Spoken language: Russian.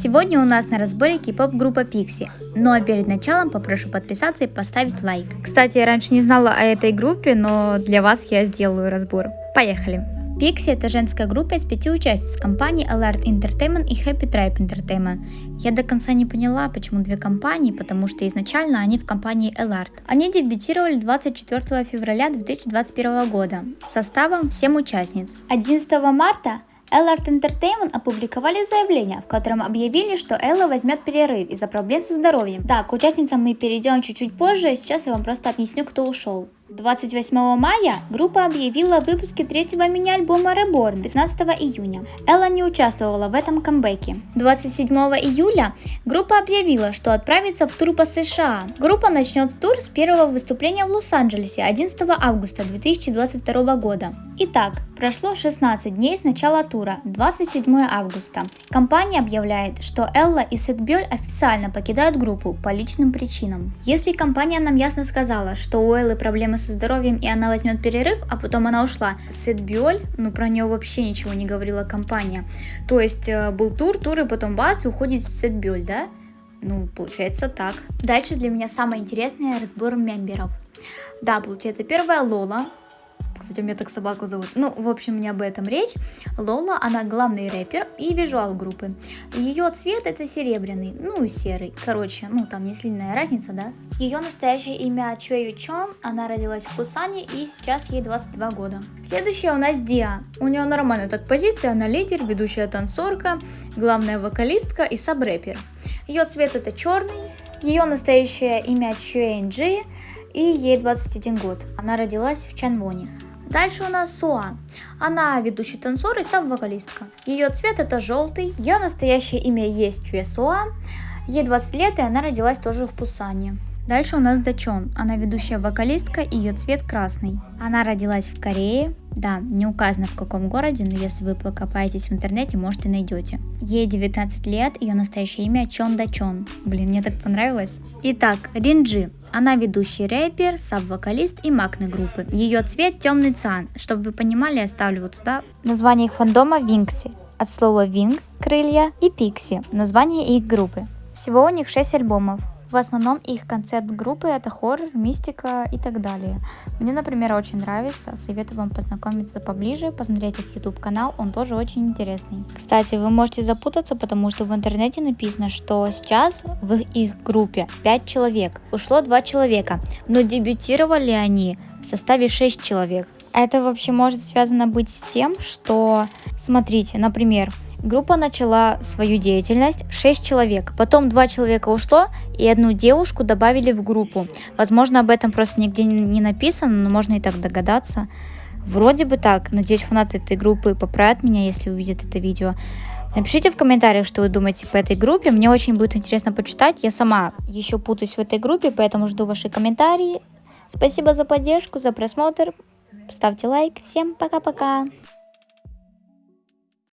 Сегодня у нас на разборе кей-поп группа Pixie. Ну а перед началом попрошу подписаться и поставить лайк. Кстати, я раньше не знала о этой группе, но для вас я сделаю разбор. Поехали! Pixie это женская группа из пяти участниц компаний Alert Entertainment и Happy Tribe Entertainment. Я до конца не поняла, почему две компании, потому что изначально они в компании Alert. Они дебютировали 24 февраля 2021 года составом 7 участниц. 11 марта Ellard Entertainment опубликовали заявление, в котором объявили, что Элла возьмет перерыв из-за проблем со здоровьем. Так, к участницам мы перейдем чуть-чуть позже, сейчас я вам просто объясню, кто ушел. 28 мая группа объявила о выпуске третьего мини-альбома Reborn 15 июня. Элла не участвовала в этом камбэке. 27 июля группа объявила, что отправится в тур по США. Группа начнет тур с первого выступления в Лос-Анджелесе 11 августа 2022 года. Итак, прошло 16 дней с начала тура, 27 августа. Компания объявляет, что Элла и Сет Бёль официально покидают группу по личным причинам. Если компания нам ясно сказала, что у Эллы проблемы со здоровьем и она возьмет перерыв, а потом она ушла, Сет Бёль, ну про нее вообще ничего не говорила компания. То есть э, был тур, тур и потом бац, уходит Сет Бёль, да? Ну, получается так. Дальше для меня самое интересное разбор мемберов. Да, получается, первая Лола, кстати, у меня так собаку зовут. Ну, в общем, не об этом речь. Лола, она главный рэпер и визуал группы. Ее цвет это серебряный, ну и серый. Короче, ну там не сильная разница, да? Ее настоящее имя Чуэ Чон, она родилась в Пусане и сейчас ей 22 года. Следующая у нас Диа. У нее нормальная так позиция, она лидер, ведущая танцорка, главная вокалистка и саб-рэпер. Ее цвет это черный, ее настоящее имя Чуэнджи, и ей 21 год. Она родилась в Чанвоне. Дальше у нас Суа. Она ведущий танцор и сам вокалистка. Ее цвет это желтый. Ее настоящее имя есть Чуэ Суа. Ей 20 лет и она родилась тоже в Пусане. Дальше у нас Дачон. Она ведущая вокалистка, ее цвет красный. Она родилась в Корее. Да, не указано в каком городе, но если вы покопаетесь в интернете, может и найдете. Ей 19 лет, ее настоящее имя Чон Дачон. Блин, мне так понравилось. Итак, Ринджи. Она ведущий рэпер, саб-вокалист и макны группы. Ее цвет темный цан. Чтобы вы понимали, я ставлю вот сюда название их фандома Винкси. От слова винг – крылья и пикси – название их группы. Всего у них 6 альбомов. В основном их концепт группы это хоррор, мистика и так далее. Мне, например, очень нравится, советую вам познакомиться поближе, посмотреть их YouTube канал, он тоже очень интересный. Кстати, вы можете запутаться, потому что в интернете написано, что сейчас в их группе 5 человек, ушло 2 человека, но дебютировали они в составе 6 человек. Это вообще может связано быть с тем, что, смотрите, например, Группа начала свою деятельность 6 человек, потом 2 человека ушло и одну девушку добавили в группу. Возможно об этом просто нигде не написано, но можно и так догадаться. Вроде бы так, надеюсь фанаты этой группы поправят меня, если увидят это видео. Напишите в комментариях, что вы думаете по этой группе, мне очень будет интересно почитать. Я сама еще путаюсь в этой группе, поэтому жду ваши комментарии. Спасибо за поддержку, за просмотр. Ставьте лайк. Всем пока-пока.